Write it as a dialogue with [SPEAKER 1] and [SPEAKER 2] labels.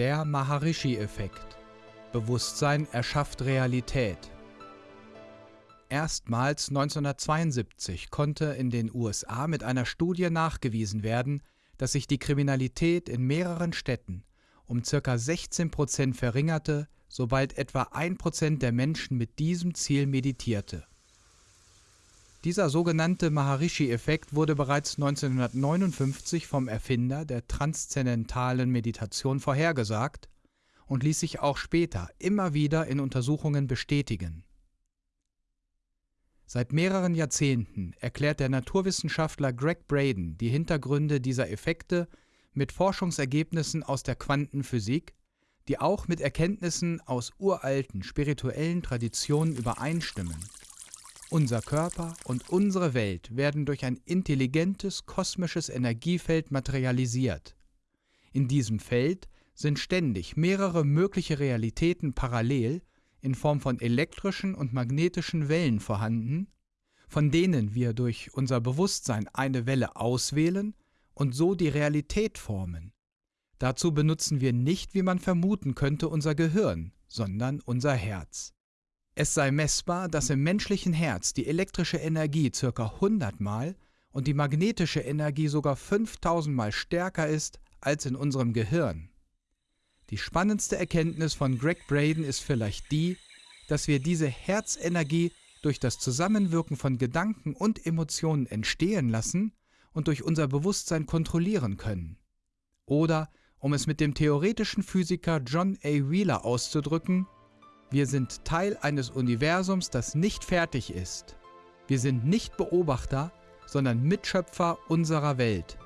[SPEAKER 1] Der Maharishi-Effekt. Bewusstsein erschafft Realität. Erstmals 1972 konnte in den USA mit einer Studie nachgewiesen werden, dass sich die Kriminalität in mehreren Städten um ca. 16 Prozent verringerte, sobald etwa ein Prozent der Menschen mit diesem Ziel meditierte. Dieser sogenannte Maharishi-Effekt wurde bereits 1959 vom Erfinder der transzendentalen Meditation vorhergesagt und ließ sich auch später immer wieder in Untersuchungen bestätigen. Seit mehreren Jahrzehnten erklärt der Naturwissenschaftler Greg Braden die Hintergründe dieser Effekte mit Forschungsergebnissen aus der Quantenphysik, die auch mit Erkenntnissen aus uralten spirituellen Traditionen übereinstimmen. Unser Körper und unsere Welt werden durch ein intelligentes kosmisches Energiefeld materialisiert. In diesem Feld sind ständig mehrere mögliche Realitäten parallel in Form von elektrischen und magnetischen Wellen vorhanden, von denen wir durch unser Bewusstsein eine Welle auswählen und so die Realität formen. Dazu benutzen wir nicht, wie man vermuten könnte, unser Gehirn, sondern unser Herz. Es sei messbar, dass im menschlichen Herz die elektrische Energie ca. 100 mal und die magnetische Energie sogar 5000 mal stärker ist als in unserem Gehirn. Die spannendste Erkenntnis von Greg Braden ist vielleicht die, dass wir diese Herzenergie durch das Zusammenwirken von Gedanken und Emotionen entstehen lassen und durch unser Bewusstsein kontrollieren können. Oder, um es mit dem theoretischen Physiker John A. Wheeler auszudrücken, wir sind Teil eines Universums, das nicht fertig ist. Wir sind nicht Beobachter, sondern Mitschöpfer unserer Welt.